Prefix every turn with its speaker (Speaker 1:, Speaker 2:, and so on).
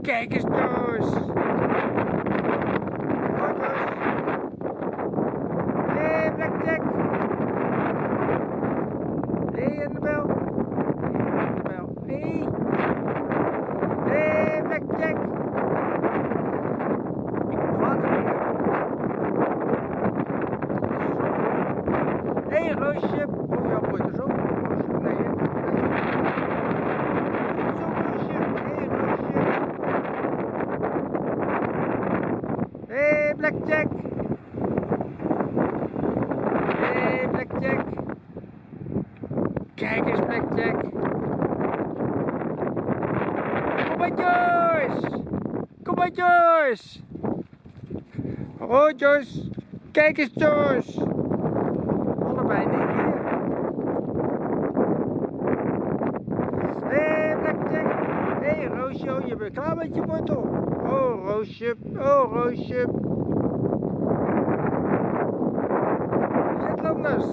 Speaker 1: Kijk eens Joyce. Hé hey, hey, Annabel. Hé hey, hey, Blackjack. Ik Roosje er zo. Nee, hè? Zo, Roosje. Hé, hey, Roosje. Hé, hey, Blackjack. Hey, Blackjack. Kijk eens, Blackjack. Kom maar, Joyce. Kom maar, Joyce. Oh, Joyce. Kijk eens, Joyce. Roosje, oh, je bent klaar met je wortel. Oh Roosje, oh Roosje. Zit anders.